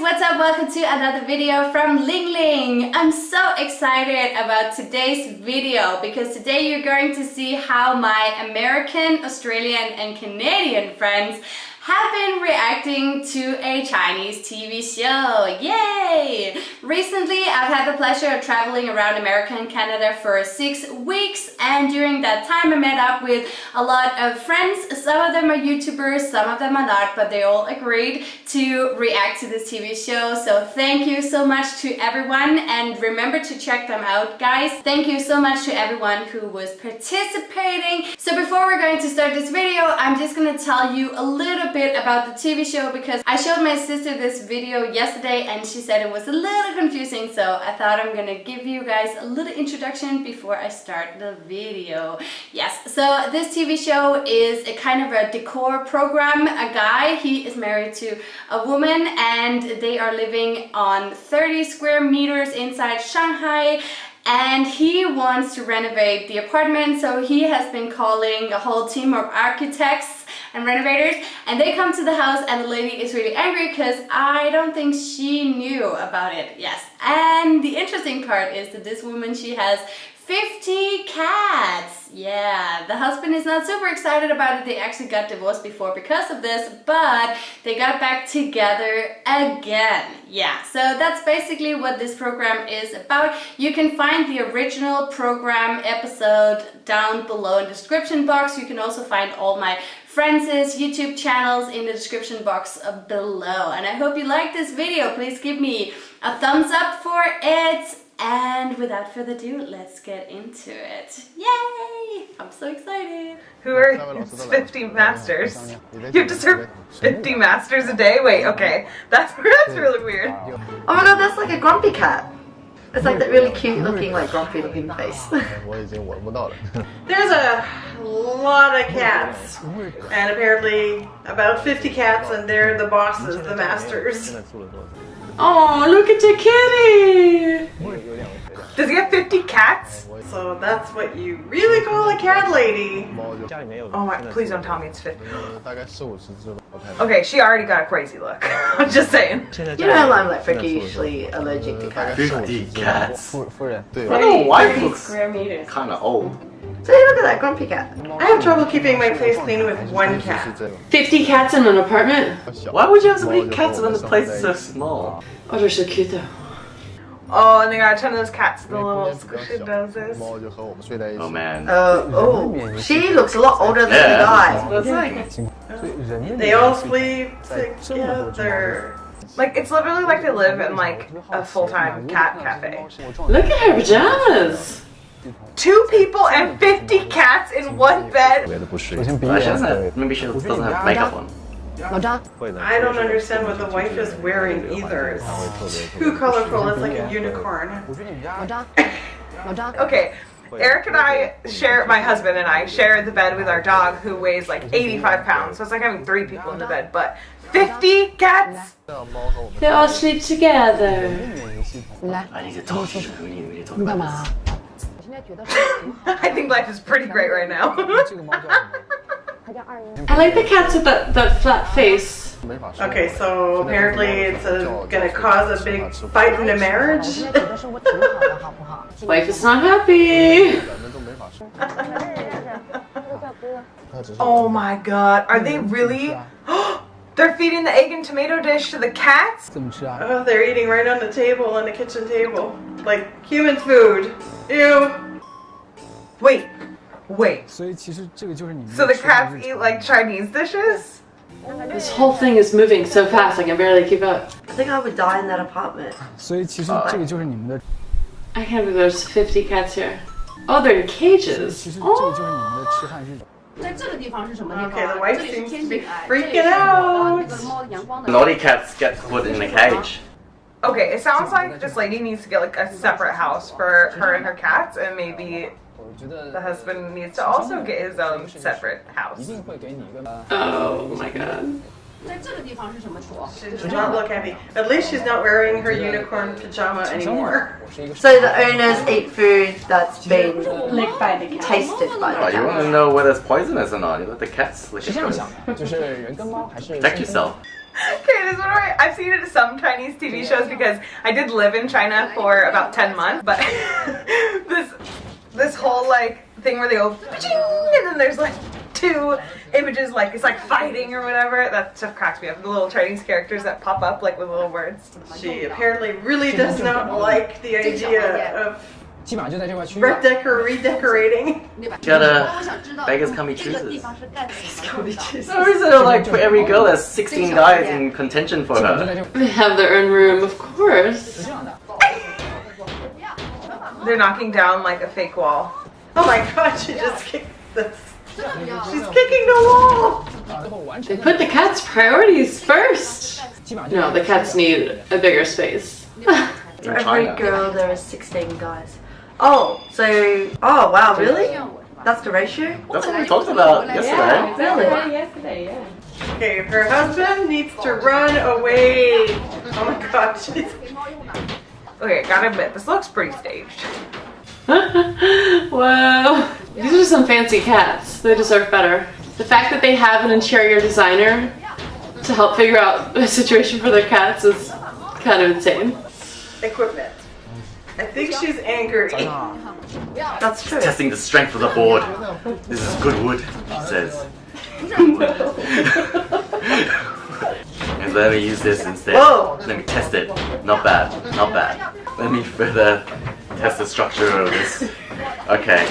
what's up? Welcome to another video from Ling Ling. I'm so excited about today's video because today you're going to see how my American, Australian and Canadian friends have been reacting to a Chinese TV show. Yay! Recently, I've had the pleasure of traveling around America and Canada for six weeks and during that time I met up with a lot of friends. Some of them are YouTubers, some of them are not, but they all agreed to react to this TV show. So thank you so much to everyone and remember to check them out, guys. Thank you so much to everyone who was participating. So before we're going to start this video, I'm just gonna tell you a little bit about the TV show because I showed my sister this video yesterday and she said it was a little confusing so I thought I'm gonna give you guys a little introduction before I start the video. Yes, so this TV show is a kind of a decor program. A guy, he is married to a woman and they are living on 30 square meters inside Shanghai and he wants to renovate the apartment so he has been calling a whole team of architects and renovators and they come to the house and the lady is really angry because I don't think she knew about it. Yes and the interesting part is that this woman she has 50 cats! Yeah, the husband is not super excited about it. They actually got divorced before because of this, but they got back together again. Yeah, so that's basically what this program is about. You can find the original program episode down below in the description box. You can also find all my friends' YouTube channels in the description box below. And I hope you like this video. Please give me a thumbs up for it and without further ado, let's get into it. Yay! I'm so excited. Who are 50 masters? You have to serve 50 masters a day? Wait, okay. That's, that's really weird. Oh my god, that's like a grumpy cat. It's like that really cute looking, like grumpy looking face. There's a lot of cats. And apparently about 50 cats and they're the bosses, the masters. Oh, look at your kitty! Does he have 50 cats? So that's what you really call a cat lady. Oh my, please don't tell me it's 50. Okay, she already got a crazy look. I'm just saying. You know how I'm like freakishly allergic to cats. 50 cats. Well, the wife looks square meters. kind of old. So look at that grumpy cat. I have trouble keeping my place clean with one cat. 50 cats in an apartment? Why would you have so many cats when this place is so small? Oh, they're so cute though. Oh, and they got a ton of those cats, with the little squishy noses. Oh man. Uh, oh, she looks a lot older than Yeah. the guy. That's like, they all sleep together. Like, it's literally like they live in like a full-time cat cafe. Look at her pajamas! Two people and 50 cats in one bed? But she doesn't maybe she doesn't have makeup on. I don't understand what the wife is wearing either. It's too colorful, it's like a unicorn. Okay, Eric and I share, my husband and I share the bed with our dog who weighs like 85 pounds. So it's like having three people in the bed, but 50 cats? They all sleep together. I need to talk to you. We need, we need to talk about this. I think life is pretty great right now. I like the cats with that, that flat face. okay, so apparently it's a, gonna cause a big fight in a marriage. Wife is not happy. oh my god, are they really? They're feeding the egg and tomato dish to the cats? Oh, they're eating right on the table, on the kitchen table. Like human food. Ew. Wait, wait. So the cats eat like Chinese dishes? This whole thing is moving so fast I can barely keep up. I think I would die in that apartment. I can't believe there's 50 cats here. Oh, they're in cages. Oh. Okay, the wife seems to be freaking out. Naughty cats get put in a cage. Okay, it sounds like this lady needs to get like a separate house for her and her cats, and maybe the husband needs to also get his own separate house. Oh my god. She's not look happy. At least she's not wearing her unicorn pajama anymore. So the owners eat food that's been licked by the cat. tasted by the cat. Oh, you want to know whether it's poisonous or not? You let the cat lick it first. Protect yourself. Okay, this one right. I've seen it in some Chinese TV shows because I did live in China for about 10 months, but this this whole like thing where they go and then there's like two images like it's like fighting or whatever. That stuff cracks me up. The little Chinese characters that pop up like with little words. She apparently really does not like the idea oh, of Redeco redecorating. got a beggars come be choosers. Beggars. Or is it like for every girl there's 16 guys in contention for her? They have their own room, of course. They're knocking down like a fake wall. Oh my god, she yeah. just kicked this. She's kicking the wall! They put the cat's priorities first! No, the cats need a bigger space. For every girl, there are 16 guys. Oh, so... Oh, wow, really? That's the ratio? That's what we talked about yesterday. Yeah, really? Yesterday, yeah. Okay, her husband needs to run away. Oh my god, she's Okay, gotta admit, this looks pretty staged. wow. These are some fancy cats. They deserve better. The fact that they have an interior designer to help figure out a situation for their cats is kind of insane. Equipment. I think she's angry. Ah. That's true. Testing the strength of the board. This is good wood, she says. Good wood. And let me use this instead. Whoa! Let me test it. Not bad. Not bad. Let me further test the structure of this. Okay.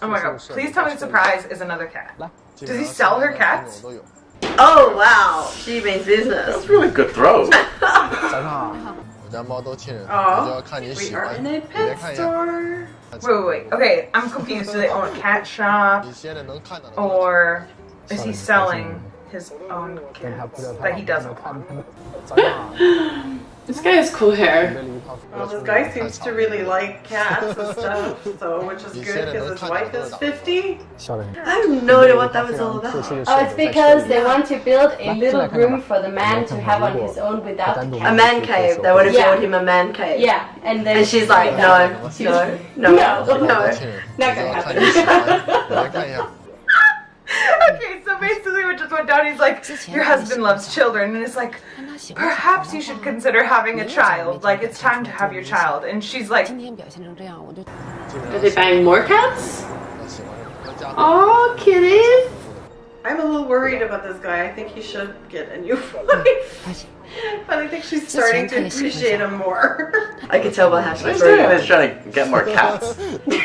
Oh my god. Please tell me the Surprise is another cat. Does he sell her cats? Oh wow. She means business. That's really good throw. oh, we are in a pet store. Wait, wait, wait. Okay, I'm confused. Do they own a cat shop? Or is he selling? his own kids that he doesn't want. This guy has cool hair. Well, this guy seems to really like cats and stuff, so which is good because his wife is 50. I have no idea what that was all about. Oh, it's because they want to build a little room for the man to have on his own without the cat. A man cave. They want to build him a man cave. Yeah, and then and she's like, no, no, no, no, no, not gonna happen. okay, so basically what just went down. He's like, your husband loves children. And it's like, perhaps you should consider having a child. Like, it's time to have your child. And she's like, are they buying more cats? Oh, kitties. I'm a little worried about this guy. I think he should get a new wife. but I think she's starting to appreciate him more. I can tell by how she's trying to get more cats.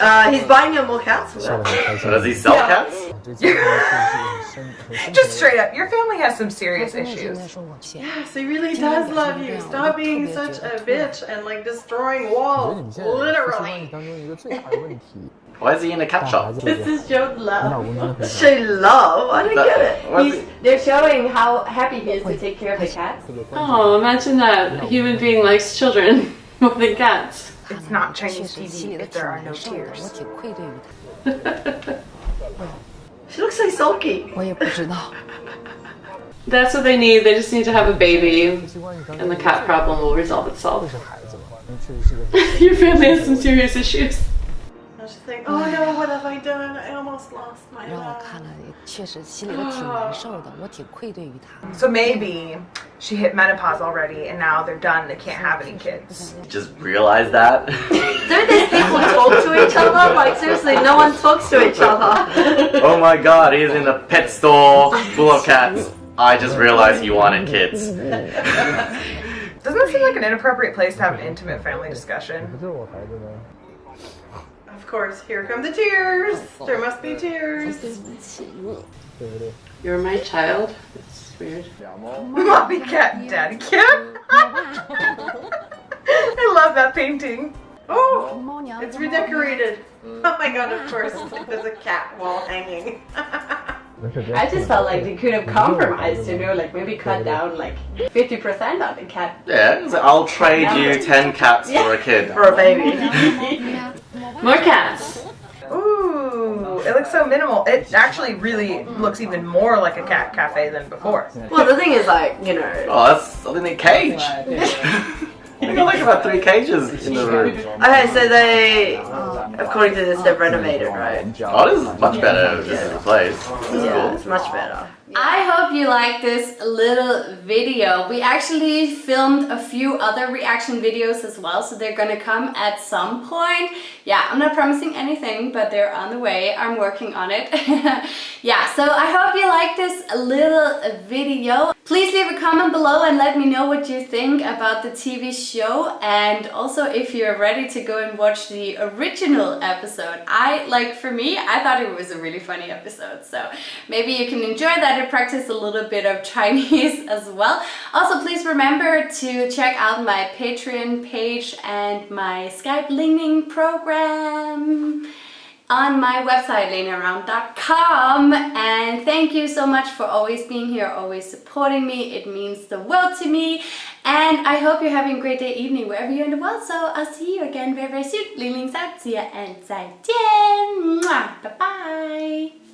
Uh, he's buying a more cats. Uh, does he sell cats? Just straight up, your family has some serious issues. Yes, he really does love you. Stop being such a bitch and like destroying walls, literally. Why is he in a cat shop? This is Joe's love. Show love? I don't get it. They're showing how happy he is to take care of the cats. Oh, imagine that. A human being likes children more than cats. It's not Chinese TV if there are no tears. she looks like Sulky. That's what they need. They just need to have a baby, and the cat problem will resolve itself. Your family has some serious issues I was just think, oh no, what have I done? I almost lost my 让我 love. 看了也确实心里头挺难受的，我挺愧对于他。 So maybe she hit menopause already and now they're done. They can't have any kids. Just realize that? Don't these people talk to each other? Like seriously, no one talks to each other. oh my god, he's in a pet store full of cats. I just realized he wanted kids. Doesn't it seem like an inappropriate place to have an intimate family discussion? Of course, here come the tears. There must be tears. You're my child. It's weird. Mommy cat, daddy cat. I love that painting. Oh, it's redecorated. Oh my god, of course. There's a cat wall hanging. I just felt like they could have compromised, you know, like maybe cut down like 50% of the cat. Yeah, so I'll trade you 10 cats yeah. for a kid. For a baby. More cats. Ooh, It looks so minimal. It actually really looks even more like a cat cafe than before. Well, the thing is, like, you know. Oh, that's I think they cage. they got like about three cages in the room. Okay, so they, according to this, they've renovated, right? Oh, this is much better. This is the place. This is Yeah, cool. it's much better. I hope you like this little video. We actually filmed a few other reaction videos as well, so they're gonna come at some point. Yeah, I'm not promising anything, but they're on the way. I'm working on it. yeah, so I hope you like this little video. Please leave a comment below and let me know what you think about the TV show and also if you're ready to go and watch the original episode. I, like for me, I thought it was a really funny episode, so maybe you can enjoy that and practice a little bit of Chinese as well. Also, please remember to check out my Patreon page and my Skype Ling Ling program on my website lenaround.com and thank you so much for always being here always supporting me. It means the world to me and I hope you're having a great day evening wherever you're in the world so I'll see you again very very soon. Leanings out see ya and 再见 bye bye